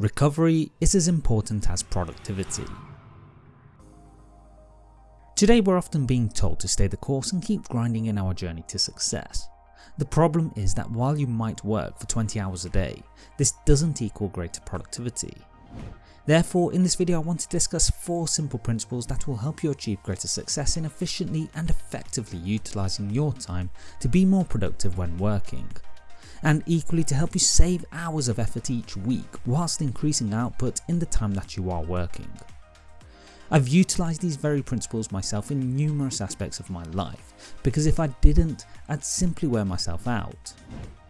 recovery is as important as productivity. Today we're often being told to stay the course and keep grinding in our journey to success. The problem is that while you might work for 20 hours a day, this doesn't equal greater productivity. Therefore in this video I want to discuss 4 simple principles that will help you achieve greater success in efficiently and effectively utilising your time to be more productive when working and equally to help you save hours of effort each week whilst increasing output in the time that you are working. I've utilised these very principles myself in numerous aspects of my life because if I didn't I'd simply wear myself out.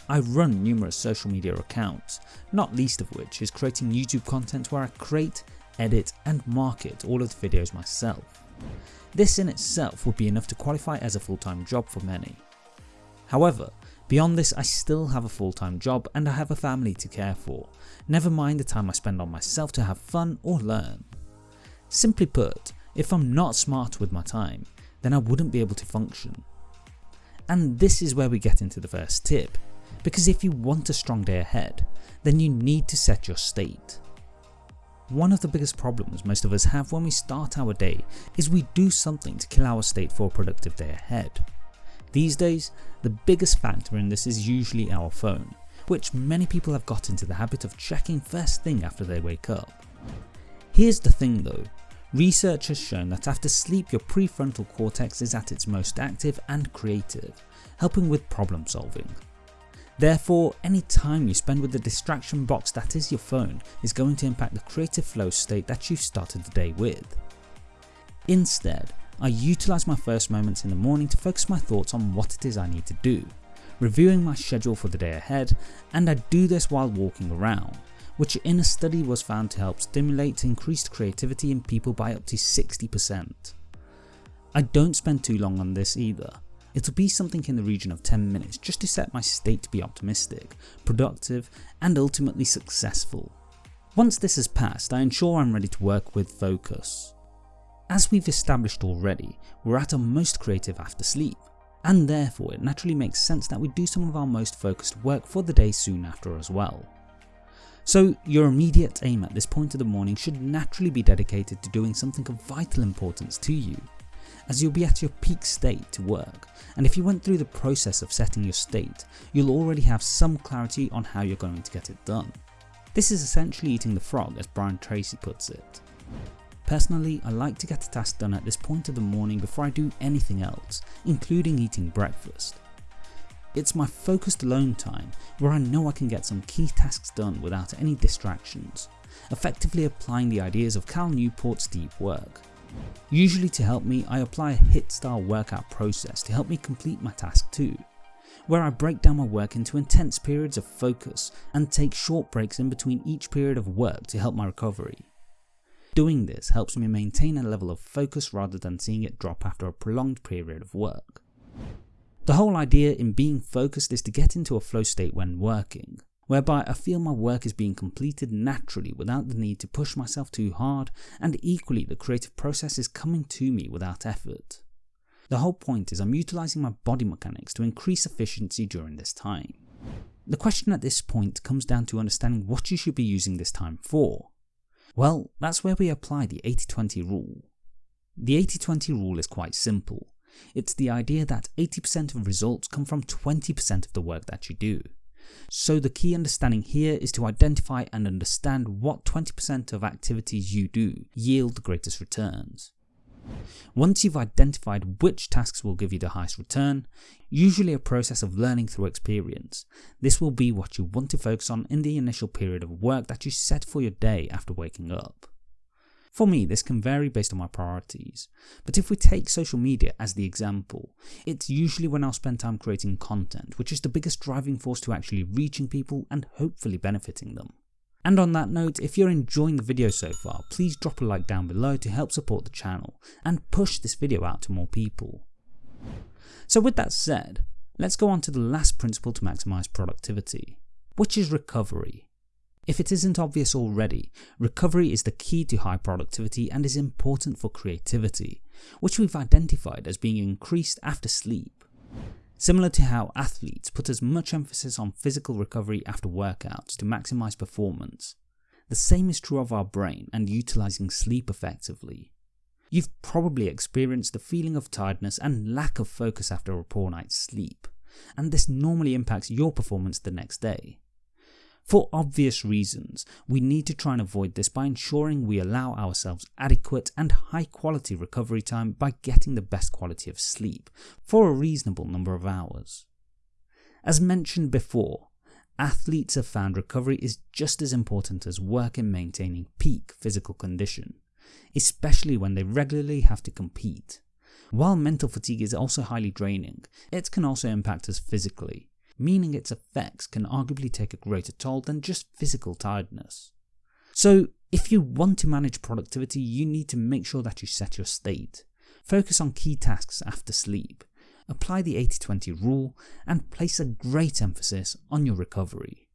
I run numerous social media accounts, not least of which is creating YouTube content where I create, edit and market all of the videos myself. This in itself would be enough to qualify as a full time job for many. However, Beyond this I still have a full time job and I have a family to care for, never mind the time I spend on myself to have fun or learn. Simply put, if I'm not smart with my time, then I wouldn't be able to function. And this is where we get into the first tip, because if you want a strong day ahead, then you need to set your state. One of the biggest problems most of us have when we start our day is we do something to kill our state for a productive day ahead. These days, the biggest factor in this is usually our phone, which many people have got into the habit of checking first thing after they wake up. Here's the thing though, research has shown that after sleep your prefrontal cortex is at its most active and creative, helping with problem solving. Therefore, any time you spend with the distraction box that is your phone is going to impact the creative flow state that you've started the day with. Instead, I utilise my first moments in the morning to focus my thoughts on what it is I need to do, reviewing my schedule for the day ahead and I do this while walking around, which in a study was found to help stimulate increased creativity in people by up to 60%. I don't spend too long on this either, it'll be something in the region of 10 minutes just to set my state to be optimistic, productive and ultimately successful. Once this has passed I ensure I'm ready to work with focus. As we've established already, we're at our most creative after sleep, and therefore it naturally makes sense that we do some of our most focused work for the day soon after as well. So your immediate aim at this point of the morning should naturally be dedicated to doing something of vital importance to you, as you'll be at your peak state to work, and if you went through the process of setting your state, you'll already have some clarity on how you're going to get it done. This is essentially eating the frog as Brian Tracy puts it. Personally, I like to get a task done at this point of the morning before I do anything else, including eating breakfast. It's my focused alone time where I know I can get some key tasks done without any distractions, effectively applying the ideas of Cal Newport's deep work. Usually to help me I apply a HIT style workout process to help me complete my task too, where I break down my work into intense periods of focus and take short breaks in between each period of work to help my recovery. Doing this helps me maintain a level of focus rather than seeing it drop after a prolonged period of work. The whole idea in being focused is to get into a flow state when working, whereby I feel my work is being completed naturally without the need to push myself too hard and equally the creative process is coming to me without effort. The whole point is I'm utilising my body mechanics to increase efficiency during this time. The question at this point comes down to understanding what you should be using this time for. Well, that's where we apply the 80-20 rule. The 80-20 rule is quite simple. It's the idea that 80% of results come from 20% of the work that you do. So the key understanding here is to identify and understand what 20% of activities you do yield the greatest returns. Once you've identified which tasks will give you the highest return, usually a process of learning through experience, this will be what you want to focus on in the initial period of work that you set for your day after waking up. For me, this can vary based on my priorities, but if we take social media as the example, it's usually when I'll spend time creating content, which is the biggest driving force to actually reaching people and hopefully benefiting them. And on that note, if you're enjoying the video so far, please drop a like down below to help support the channel and push this video out to more people. So with that said, let's go on to the last principle to maximise productivity, which is recovery. If it isn't obvious already, recovery is the key to high productivity and is important for creativity, which we've identified as being increased after sleep. Similar to how athletes put as much emphasis on physical recovery after workouts to maximise performance. The same is true of our brain and utilizing sleep effectively. You've probably experienced the feeling of tiredness and lack of focus after a poor night's sleep, and this normally impacts your performance the next day. For obvious reasons, we need to try and avoid this by ensuring we allow ourselves adequate and high quality recovery time by getting the best quality of sleep for a reasonable number of hours. As mentioned before, athletes have found recovery is just as important as work in maintaining peak physical condition, especially when they regularly have to compete. While mental fatigue is also highly draining, it can also impact us physically, meaning its effects can arguably take a greater toll than just physical tiredness. So, if you want to manage productivity, you need to make sure that you set your state. Focus on key tasks after sleep, apply the 80-20 rule, and place a great emphasis on your recovery.